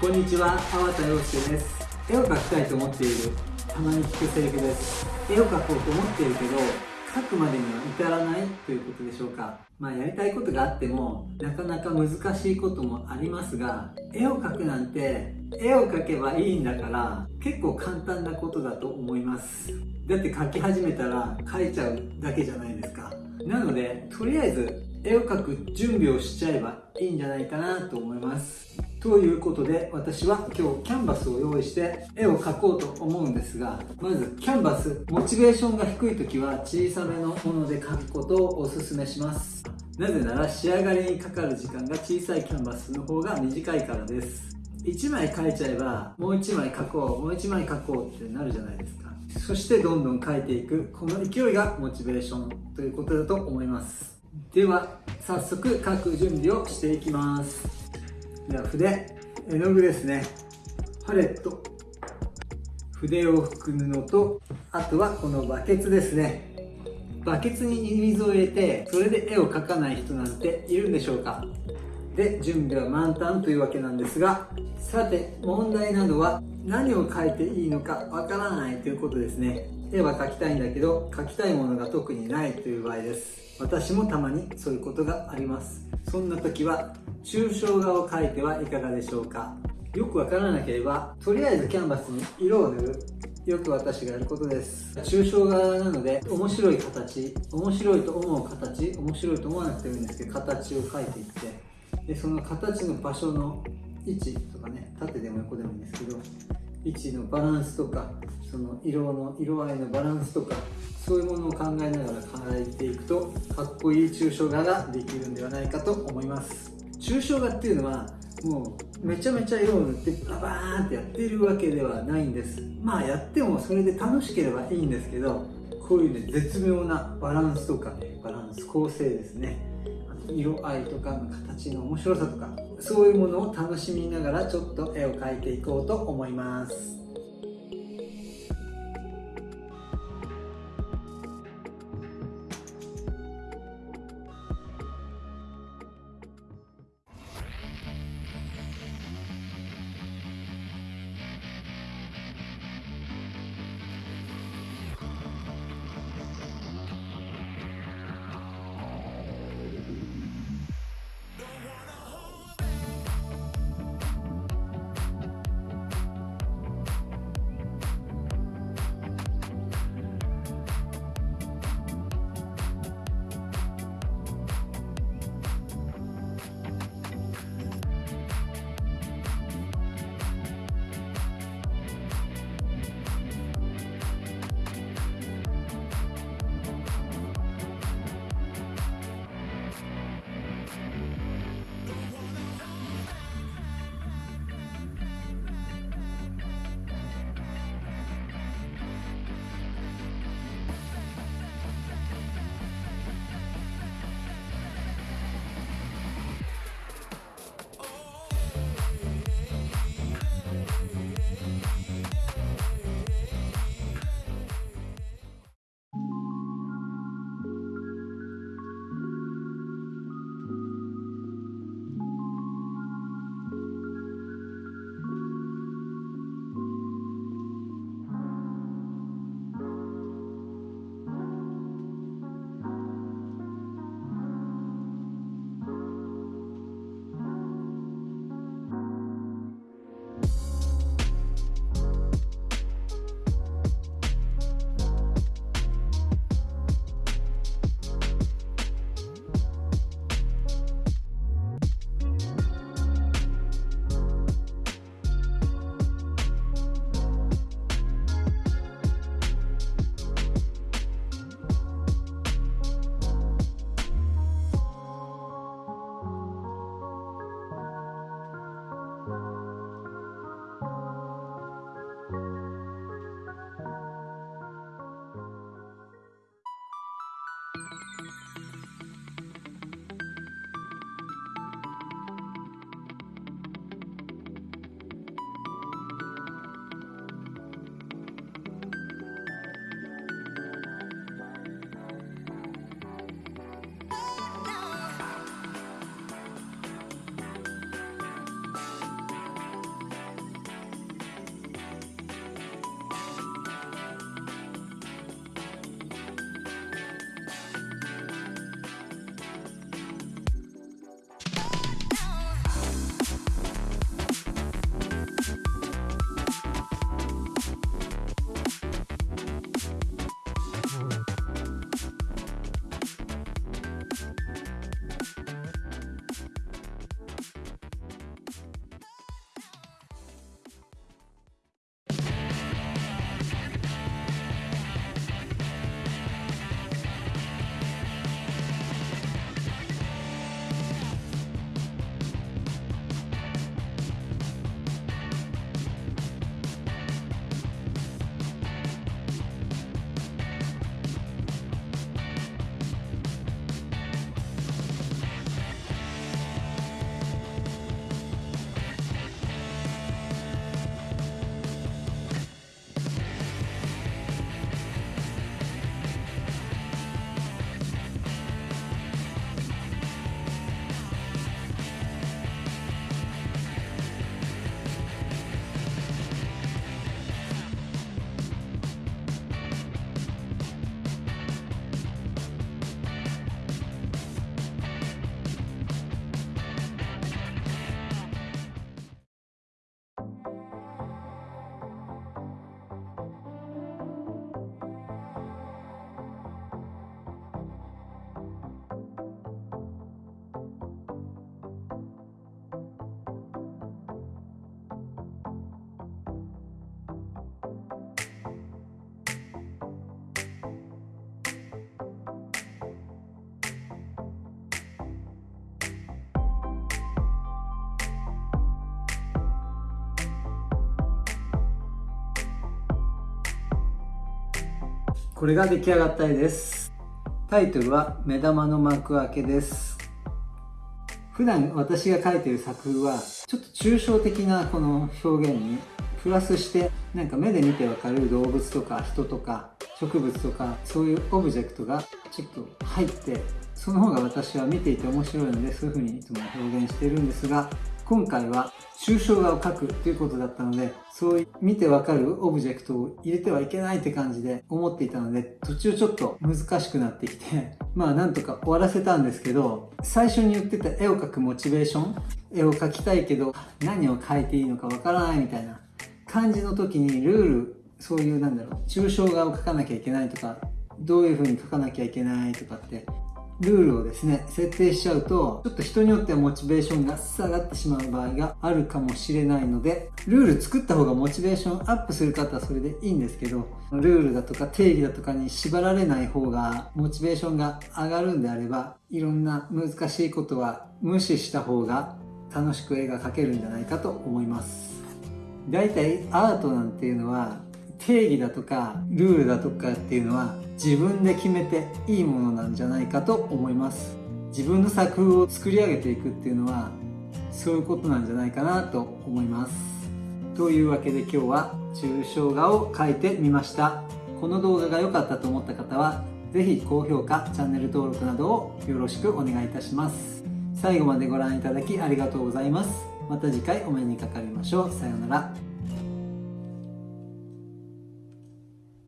こんにちは、粟田洋介です。絵を描きたいと思っている、たまに聞くセリフです。絵を描こうと思っているけど、描くまでには至らないということでしょうか。まあやりたいことがあっても、なかなか難しいこともありますが、絵を描くなんて、絵を描けばいいんだから、結構簡単なことだと思います。だって描き始めたら描いちゃうだけじゃないですか。なので、とりあえず絵を描く準備をしちゃえばいいんじゃないかなと思います。ということで私は今日キャンバスを用意して絵を描こうと思うんですがまずキャンバスモチベーションが低い時は小さめのもので描くことをおすすめします。なぜなら仕上がりにかかる時間が小さいキャンバスの方が短いからです。1枚描いちゃえばもう1枚描こうもう1枚描こうってなるじゃないですか。そしてどんどん描いていくこの勢いがモチベーションということだと思います。では早速描く準備をしていきます。では筆絵の具ですね。パレット。筆を拭く布とあとはこのバケツですね。バケツに水を入れてそれで絵を描かない人なんているんでしょうか。で準備は満タンというわけなんですがさて問題などは何を描いていいのかわからないということですね。絵は描きたいんだけど描きたいものが特にないという場合です。私もたまにそういうことがあります。そんな時は抽象画を描いてはいかがでしょうか。よくわからなければとりあえずキャンバスに色を塗る。よく私がやることです。抽象画なので面白い形面白いと思う形面白いと思わなくてもいいんですけど形を描いていってでその形の場所の位置とかね縦でも横でもいいんですけど位置のバランスとかその色の色合いのバランスとかそういうものを考えながら描いていくとかっこいい抽象画ができるんではないかと思います。抽象画っていうのはもうめちゃめちゃ色を塗ってババーンってやってるわけではないんです。まあやってもそれで楽しければいいんですけどこういうね絶妙なバランスとかねバランス構成ですね。色合いとか形の面白さとかそういうものを楽しみながらちょっと絵を描いていこうと思います。これが出来上がった絵です。タイトルは目玉の幕開けです。普段私が描いてる作風はちょっと抽象的なこの表現にプラスしてなんか目で見てわかる動物とか人とか植物とかそういうオブジェクトがちょっと入ってその方が私は見ていて面白いのでそういう風にいつも表現してるんですが今回は抽象画を描くということだったので、そういう見てわかるオブジェクトを入れてはいけないって感じで思っていたので、途中ちょっと難しくなってきて、まあなんとか終わらせたんですけど、最初に言ってた絵を描くモチベーション、絵を描きたいけど何を描いていいのかわからないみたいな感じの時にルール、そういうなんだろう、抽象画を描かなきゃいけないとか、どういう風に描かなきゃいけないとかってルールをですね、設定しちゃうと、ちょっと人によってはモチベーションが下がってしまう場合があるかもしれないので、ルール作った方がモチベーションアップする方はそれでいいんですけど、ルールだとか定義だとかに縛られない方が、モチベーションが上がるんであれば、いろんな難しいことは無視した方が楽しく絵が描けるんじゃないかと思います。大体アートなんていうのは定義だとかルールだとかっていうのは自分で決めていいものなんじゃないかと思います。自分の作風を作り上げていくっていうのはそういうことなんじゃないかなと思います。というわけで今日は抽象画を描いてみました。この動画が良かったと思った方は是非高評価チャンネル登録などをよろしくお願いいたします。最後までご覧いただきありがとうございます。また次回お目にかかりましょう。さようなら。